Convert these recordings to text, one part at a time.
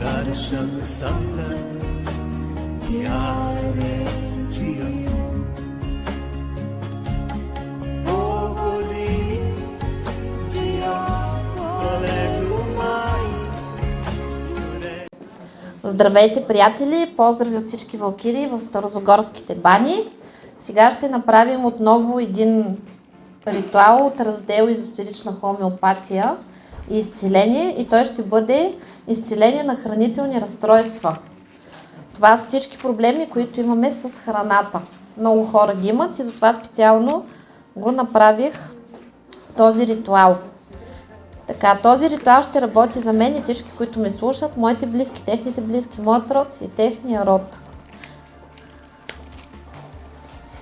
Darsham Sangha Pyare Jiyo Здравейте, приятели! Поздрави от всички валкири в Старозагорските бани. Сега ще направим отново един ритуал от раздел Езотерична хомеопатия и изцеление и той ще бъде изцеление на хранителни разстройства. Това са всички проблеми, които имаме с храната. Много хора ги имат и затова специално го направих този ритуал. Така, този ритуал ще работи за мен и всички, които ме слушат, моите близки, техните близки, моят род и техния род.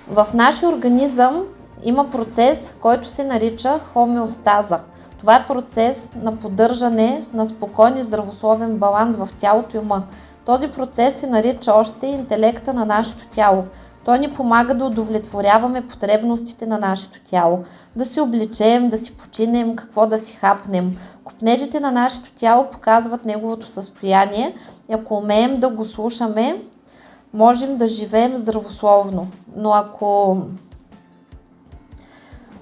В нашия организъм има процес, който се нарича хомеостаза. Това е процес на поддържане на спокоен и здравословен баланс в тялото и ума. Този процес се нарича още интелекта на нашето тяло. Той ни помага да удовлетворяваме потребностите на нашето тяло. Да си обличем, да си починем, какво да си хапнем. Копнежите на нашето тяло показват неговото състояние ако умеем да го слушаме, можем да живеем здравословно. Но ако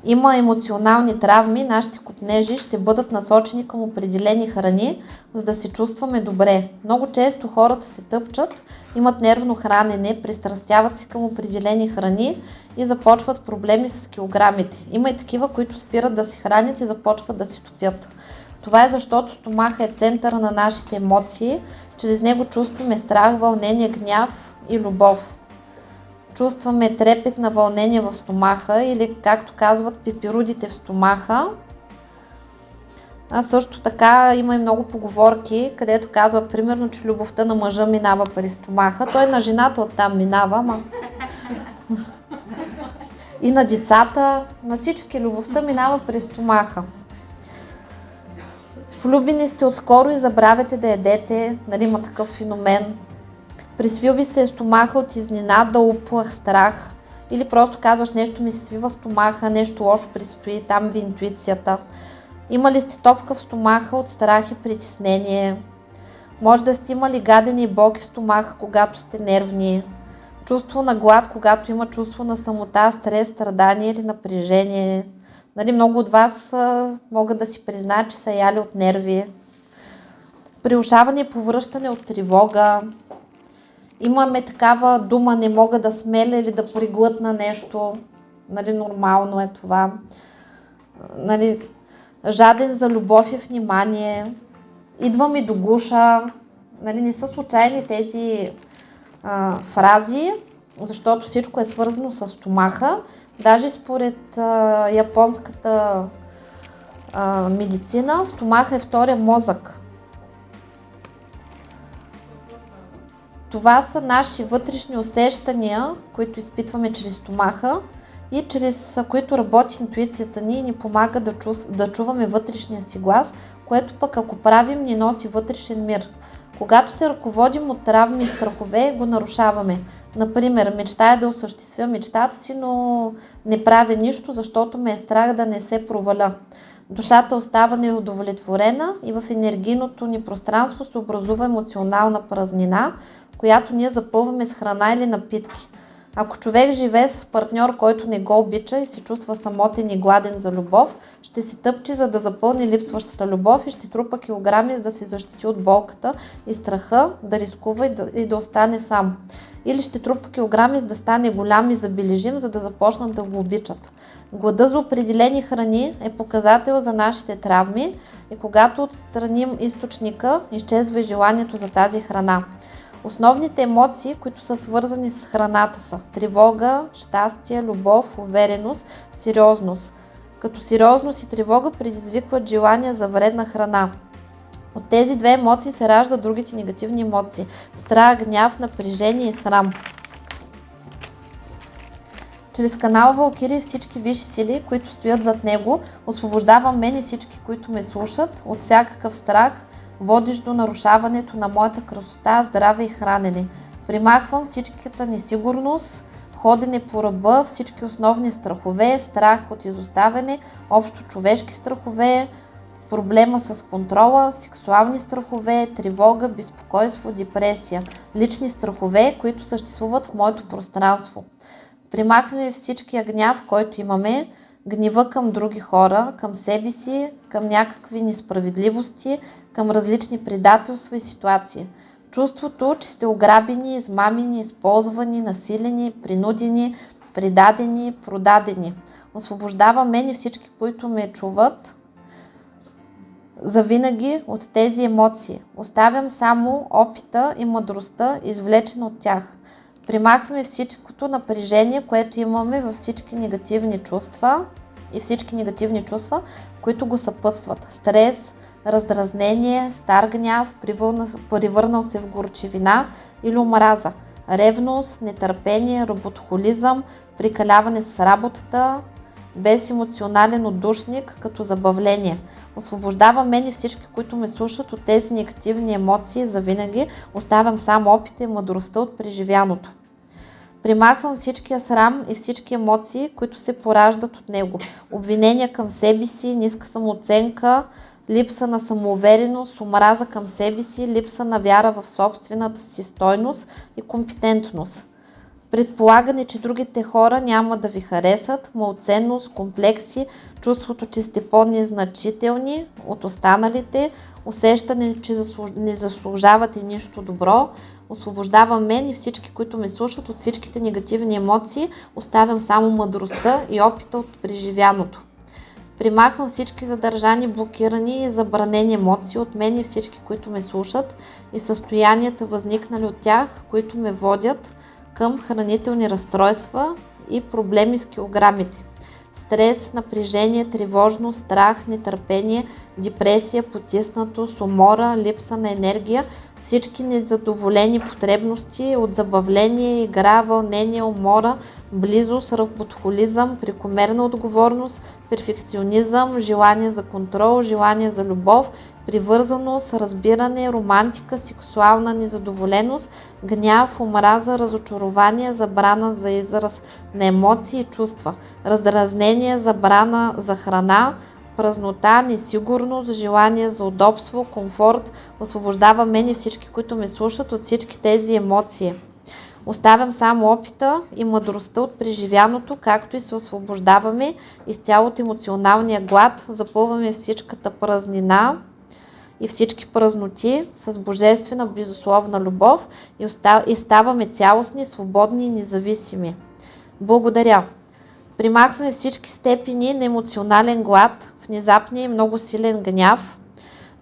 има емоционални травми, нашите копнежи ще бъдат насочени към определени храни, за да се чувстваме добре. Много често хората се тъпчат, имат нервно хранене, пристрастяват се към определени храни и започват проблеми с килограмите. Има и такива, които спират да се хранят и започват да се топят. Това е защото стомаха е центъра на нашите емоции. Чрез него чувстваме страх, вълнение, гняв и любов чувстваме трепет на вълнение в стомаха или както казват пепирудите в стомаха. А също така има и много поговорки, където казват примерно, че любовта на мъжа минава през стомаха. Той на жената оттам минава, ама... И на децата, на всички любовта минава през стомаха. Влюбени сте отскоро и забравяте да ядете, нали има такъв феномен. Присвил ви се стомаха от изненада, уплах, страх. Или просто казваш нещо ми се свива стомаха, нещо лошо предстои, там ви интуицията. Имали сте топка в стомаха от страх и притеснение. Може да сте имали гадени и болки в стомаха, когато сте нервни. Чувство на глад, когато има чувство на самота, стрес, страдание или напрежение. Нали, много от вас а, могат да си признаят, че са яли от нерви. Приушаване и повръщане от тревога, имаме такава дума, не мога да смеля или да приглътна нещо. Нали, нормално е това. Нали, жаден за любов и внимание. Идва ми до гуша. Нали, не са случайни тези а, фрази, защото всичко е свързано с стомаха. Даже според а, японската а, медицина, стомаха е втория мозък. Това са наши вътрешни усещания, които изпитваме чрез стомаха и чрез които работи интуицията ни и ни помага да, чу, да чуваме вътрешния си глас, което пък ако правим ни носи вътрешен мир. Когато се ръководим от травми и страхове, го нарушаваме. Например, мечтая да осъществя мечтата си, но не правя нищо, защото ме е страх да не се проваля. Душата остава неудовлетворена и в енергийното ни пространство се образува емоционална празнина, която ние запълваме с храна или напитки. Ако човек живее с партньор, който не го обича и се чувства самотен и гладен за любов, ще си тъпчи, за да запълни липсващата любов и ще трупа килограми, за да се защити от болката и страха, да рискува и да, и да остане сам. Или ще трупа килограми, за да стане голям и забележим, за да започнат да го обичат. Глада за определени храни е показател за нашите травми и когато отстраним източника, изчезва и желанието за тази храна. Основните емоции, които са свързани с храната са тревога, щастие, любов, увереност, сериозност. Като сериозност и тревога предизвикват желание за вредна храна. От тези две емоции се раждат другите негативни емоции – страх, гняв, напрежение и срам. Чрез канал Валкири всички висши сили, които стоят зад него, освобождавам мен и всички, които ме слушат, от всякакъв страх, водещ до нарушаването на моята красота, здраве и хранене. Примахвам всичката несигурност, ходене по ръба, всички основни страхове, страх от изоставяне, общо човешки страхове, проблема с контрола, сексуални страхове, тревога, безпокойство, депресия, лични страхове, които съществуват в моето пространство. Примахваме всичкия гняв, който имаме, гнева към други хора, към себе си, към някакви несправедливости, към различни предателства и ситуации. Чувството, че сте ограбени, измамени, използвани, насилени, принудени, предадени, продадени. Освобождава мен и всички, които ме чуват, завинаги от тези емоции. Оставям само опита и мъдростта, извлечена от тях. Примахваме всичкото напрежение, което имаме във всички негативни чувства и всички негативни чувства, които го съпътстват. Стрес, раздразнение, стар гняв, привърнал се в горчевина или омраза. Ревност, нетърпение, роботхолизъм, прикаляване с работата, без емоционален отдушник, като забавление. Освобождава мен и всички, които ме слушат от тези негативни емоции за винаги. Оставям само опита и мъдростта от преживяното. Примахвам всичкия срам и всички емоции, които се пораждат от него. Обвинения към себе си, ниска самооценка, липса на самоувереност, омраза към себе си, липса на вяра в собствената си стойност и компетентност. Предполагане, че другите хора няма да ви харесат, малоценност, комплекси, чувството, че сте по-незначителни от останалите, усещане, че не заслужавате нищо добро, освобождавам мен и всички, които ме слушат от всичките негативни емоции, оставям само мъдростта и опита от преживяното. Примахвам всички задържани, блокирани и забранени емоции от мен и всички, които ме слушат и състоянията възникнали от тях, които ме водят към хранителни разстройства и проблеми с килограмите. Стрес, напрежение, тревожност, страх, нетърпение, депресия, потиснатост, умора, липса на енергия – всички незадоволени потребности от забавление, игра, вълнение, умора, близост, работхолизъм, прекомерна отговорност, перфекционизъм, желание за контрол, желание за любов, привързаност, разбиране, романтика, сексуална незадоволеност, гняв, омраза, разочарование, забрана за израз на емоции и чувства, раздразнение, забрана за храна, празнота, несигурност, желание за удобство, комфорт, освобождава мен и всички, които ме слушат от всички тези емоции. Оставям само опита и мъдростта от преживяното, както и се освобождаваме изцяло от емоционалния глад, запълваме всичката празнина и всички празноти с божествена безусловна любов и ставаме цялостни, свободни и независими. Благодаря! Примахваме всички степени на емоционален глад, внезапния и много силен гняв,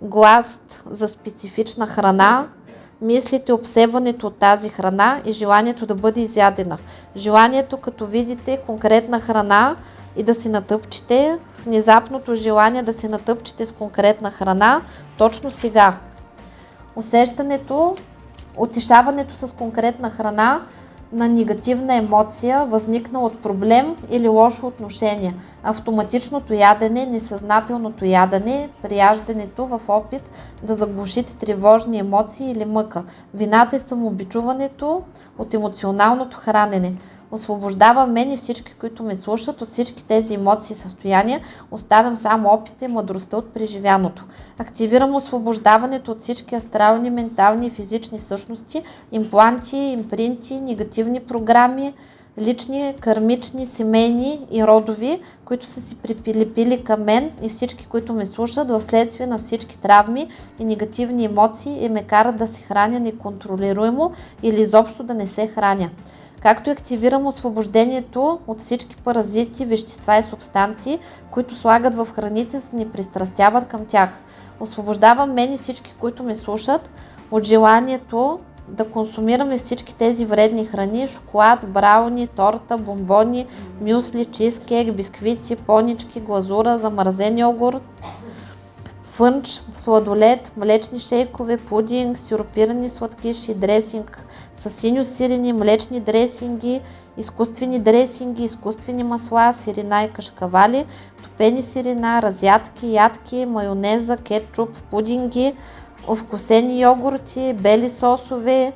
гласт за специфична храна, мислите, обсебването от тази храна и желанието да бъде изядена. Желанието, като видите конкретна храна и да си натъпчете, внезапното желание да си натъпчете с конкретна храна, точно сега. Усещането, отишаването с конкретна храна, на негативна емоция, възникнала от проблем или лошо отношение. Автоматичното ядене, несъзнателното ядене, прияждането в опит да заглушите тревожни емоции или мъка. Вината е самообичуването от емоционалното хранене. Освобождава мен и всички, които ме слушат от всички тези емоции и състояния. Оставям само опита и мъдростта от преживяното. Активирам освобождаването от всички астрални, ментални и физични същности, импланти, импринти, негативни програми, лични, кармични, семейни и родови, които са си припилипили към мен и всички, които ме слушат в следствие на всички травми и негативни емоции и ме карат да се храня неконтролируемо или изобщо да не се храня както и активирам освобождението от всички паразити, вещества и субстанции, които слагат в храните, за да ни пристрастяват към тях. Освобождавам мен и всички, които ме слушат, от желанието да консумираме всички тези вредни храни, шоколад, брауни, торта, бомбони, мюсли, чизкек, бисквити, понички, глазура, замразен йогурт, фънч, сладолет, млечни шейкове, пудинг, сиропирани сладкиши, дресинг. С синьо сирени, млечни дресинги, изкуствени дресинги, изкуствени масла, сирена и кашкавали, топени сирена, разядки, ядки, майонеза, кетчуп, пудинги, овкусени йогурти, бели сосове,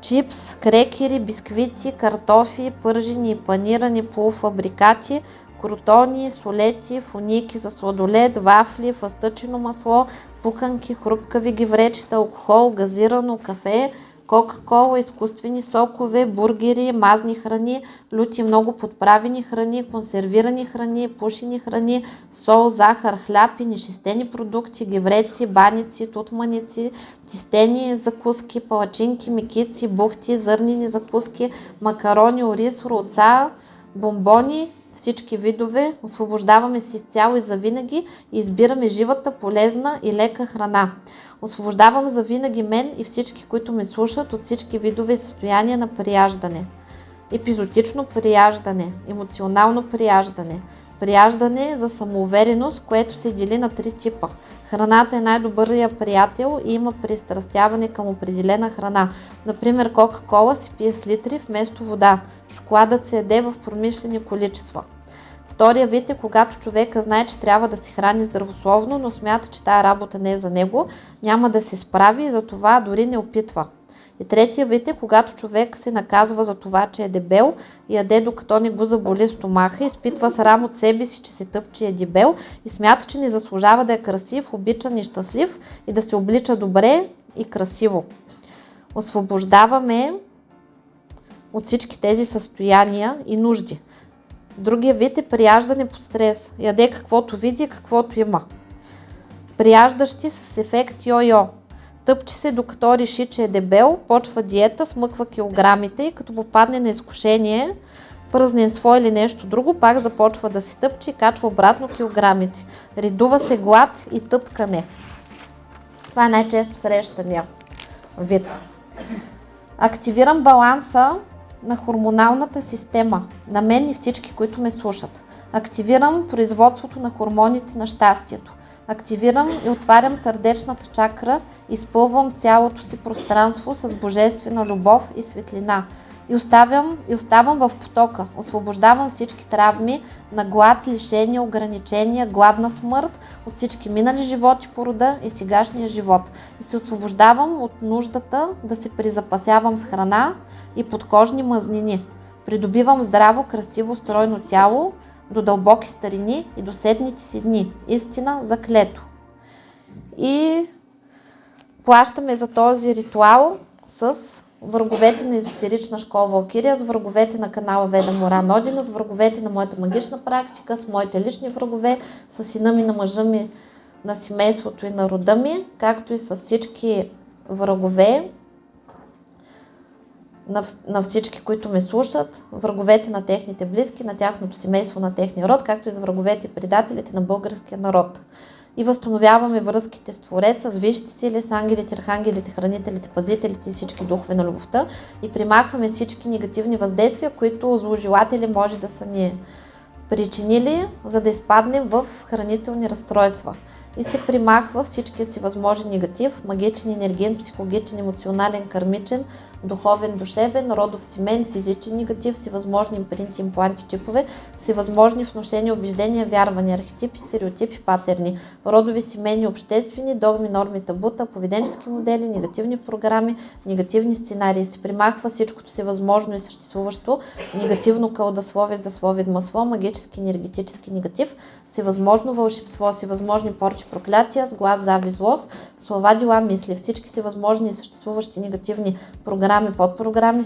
чипс, крекери, бисквити, картофи, пържени и панирани полуфабрикати, крутони, солети, фуники за сладолед, вафли, фъстъчено масло, пуканки, хрупкави гивречета, алкохол, газирано кафе, Кока-кола, изкуствени сокове, бургери, мазни храни, люти много подправени храни, консервирани храни, пушени храни, сол, захар, хляб и нешестени продукти, гевреци, баници, тутманици, тистени закуски, палачинки, микици, бухти, зърнени закуски, макарони, ориз, роца, бомбони, всички видове, освобождаваме се изцяло и завинаги и избираме живата, полезна и лека храна. Освобождавам за винаги мен и всички, които ме слушат от всички видове състояния на прияждане. Епизотично прияждане, емоционално прияждане, прияждане за самоувереност, което се дели на три типа. Храната е най-добърият приятел и има пристрастяване към определена храна. Например, Кока-кола се пие с литри вместо вода. Шоколадът се яде в промишлени количества. Втория вид е когато човека знае, че трябва да се храни здравословно, но смята, че тая работа не е за него, няма да се справи и за това дори не опитва. И третия вид е когато човек се наказва за това, че е дебел, яде докато не го заболи стомаха, изпитва срам от себе си, че се тъпче е дебел и смята, че не заслужава да е красив, обичан и щастлив и да се облича добре и красиво. Освобождаваме от всички тези състояния и нужди. Другия вид е прияждане под стрес. Яде каквото види, каквото има. Прияждащи с ефект йо-йо. Тъпче се докато реши, че е дебел, почва диета, смъква килограмите и като попадне на изкушение, празненство или нещо друго, пак започва да си тъпче и качва обратно килограмите. Редува се глад и тъпкане. Това е най-често срещания вид. Активирам баланса на хормоналната система, на мен и всички, които ме слушат. Активирам производството на хормоните на щастието. Активирам и отварям сърдечната чакра, изпълвам цялото си пространство с божествена любов и светлина. И оставям, и оставам в потока. Освобождавам всички травми на глад, лишения, ограничения, гладна смърт от всички минали животи по рода и сегашния живот. И се освобождавам от нуждата да се призапасявам с храна и подкожни мазнини. Придобивам здраво, красиво, стройно тяло до дълбоки старини и до седните си дни. Истина за клето. И плащаме за този ритуал с враговете на езотерична школа Валкирия, с враговете на канала Веда Мора Нодина, с враговете на моята магична практика, с моите лични врагове, с сина ми на мъжа ми, на семейството и на рода ми, както и с всички врагове на, на всички, които ме слушат, враговете на техните близки, на тяхното семейство, на техния род, както и с враговете и предателите на българския народ. И възстановяваме връзките с Твореца, с висшите сили, с ангелите, архангелите, хранителите, пазителите и всички духове на любовта. И примахваме всички негативни въздействия, които зложелатели може да са ни причинили, за да изпаднем в хранителни разстройства. И се примахва всичкия си възможен негатив, магичен, енергиен, психологичен, емоционален, кармичен, духовен, душевен, родов семен, физичен негатив, всевъзможни импринти, импланти, чипове, всевъзможни вношения, убеждения, вярвания, архетипи, стереотипи, патерни, родови семейни, обществени, догми, норми, табута, поведенчески модели, негативни програми, негативни сценарии. Се примахва всичкото си възможно и съществуващо, негативно кълдасловие, дасловие, масло, магически, енергетически негатив, всевъзможно вълшебство, всевъзможни порчи, проклятия, с глас, зави, злост, слова, дела, мисли, всички си възможни и съществуващи негативни програми, подпрограми,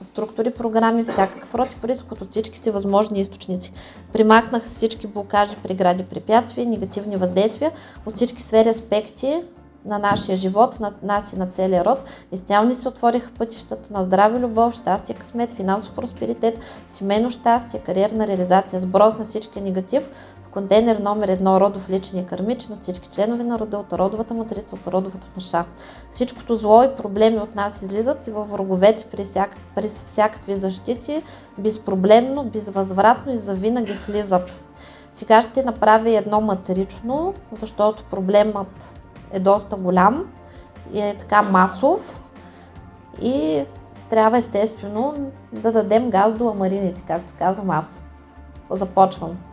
структури, програми, всякакъв род и происход от всички си възможни източници. Примахнаха всички блокажи, прегради, препятствия, негативни въздействия от всички сфери аспекти на нашия живот, на нас и на целия род. Изцяло ни се отвориха пътищата на здраве, любов, щастие, късмет, финансов просперитет, семейно щастие, кариерна реализация, сброс на всички негатив, контейнер номер едно родов личен и кармичен от всички членове на рода, от родовата матрица, от родовата душа. Всичкото зло и проблеми от нас излизат и във враговете при, всяк, при всякакви защити безпроблемно, безвъзвратно и завинаги влизат. Сега ще направя едно матрично, защото проблемът е доста голям и е така масов и трябва естествено да дадем газ до амарините, както казвам аз. Започвам.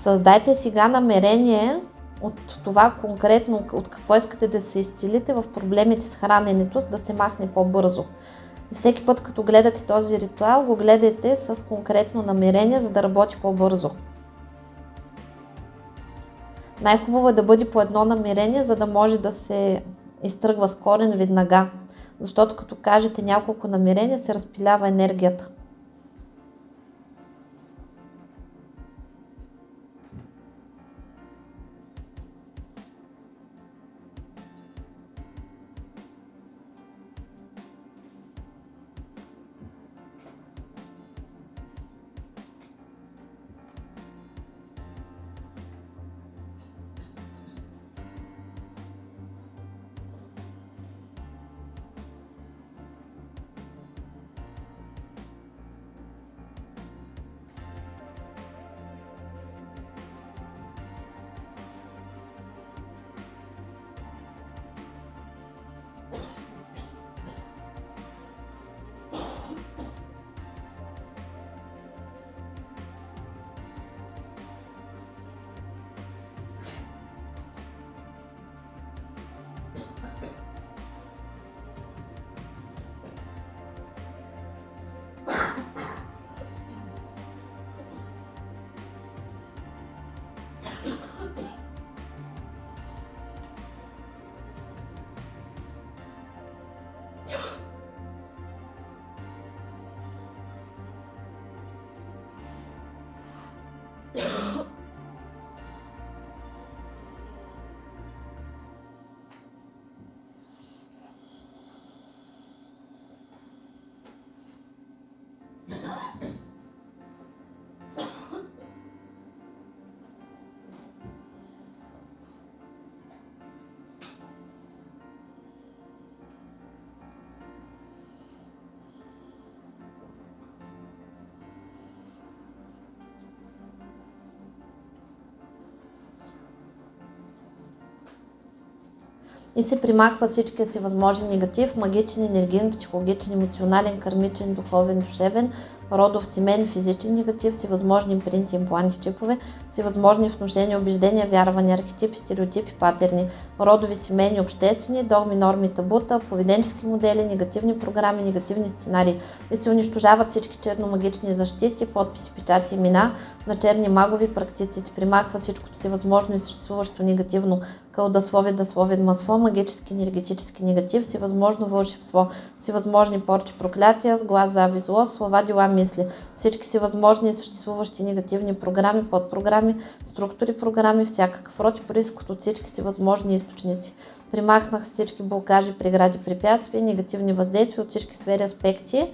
Създайте сега намерение от това конкретно, от какво искате да се изцелите в проблемите с храненето, за да се махне по-бързо. Всеки път, като гледате този ритуал, го гледайте с конкретно намерение, за да работи по-бързо. Най-хубаво е да бъде по едно намерение, за да може да се изтръгва с корен веднага. Защото като кажете няколко намерения, се разпилява енергията. И се примахва всичкия си възможен негатив, магичен, енергиен, психологичен, емоционален, кармичен, духовен, душевен, родов, семейен, физичен негатив, всевъзможни импринти, импланти, чипове, всевъзможни внушения, убеждения, вярвания, архетипи, стереотипи, патерни, родови, семейни, обществени, догми, норми, табута, поведенчески модели, негативни програми, негативни сценарии. И се унищожават всички черномагични защити, подписи, печати, имена на черни магови практици. Се примахва всичкото си възможно и съществуващо негативно кълдасловие, дасловие, масло, магически, енергетически негатив, всевъзможно вълшебство, всевъзможни порчи, проклятия, с глас, зави, зло, слова, дела, мисли. Всички си възможни съществуващи негативни програми, подпрограми, структури, програми, всякакъв род и происход от всички си възможни източници. Примахнах всички блокажи, прегради, препятствия, негативни въздействия от всички сфери, аспекти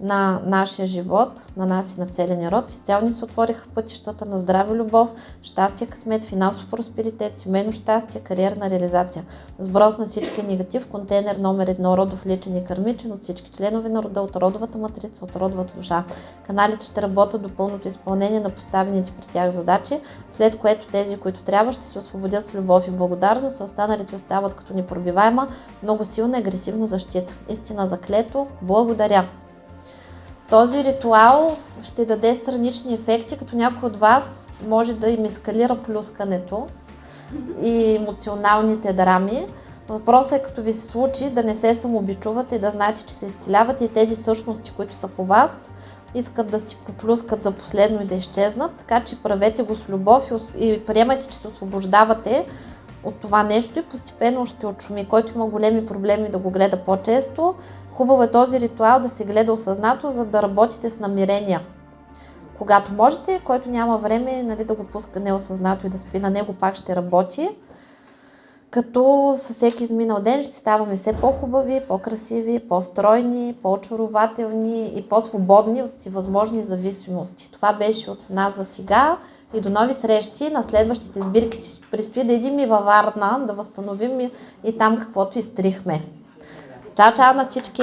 на нашия живот, на нас и на целия ни род. Изцяло ни се отвориха пътищата на здраве, любов, щастие, късмет, финансов просперитет, семейно щастие, кариерна реализация. Сброс на всички негатив, контейнер номер едно, родов личен и кърмичен от всички членове на рода, от родовата матрица, от родовата душа. Каналите ще работят до пълното изпълнение на поставените при тях задачи, след което тези, които трябва, ще се освободят с любов и благодарност, а останалите остават като непробиваема, много силна и агресивна защита. Истина заклето, благодаря! Този ритуал ще даде странични ефекти, като някой от вас може да им ескалира плюскането и емоционалните драми, Въпросът е като ви се случи да не се самообичувате и да знаете, че се изцелявате и тези същности, които са по вас, искат да си поплюскат за последно и да изчезнат, така че правете го с любов и приемайте, че се освобождавате от това нещо и постепенно ще отшуми. Който има големи проблеми да го гледа по-често, хубаво е този ритуал да се гледа осъзнато, за да работите с намерения. Когато можете, който няма време нали, да го пуска неосъзнато и да спи на него, пак ще работи. Като със всеки изминал ден ще ставаме все по-хубави, по-красиви, по-стройни, по-очарователни и по-свободни от си възможни зависимости. Това беше от нас за сега и до нови срещи. На следващите сбирки си предстои да идем и във Варна, да възстановим и, и там каквото изтрихме. Чао, чао на всички!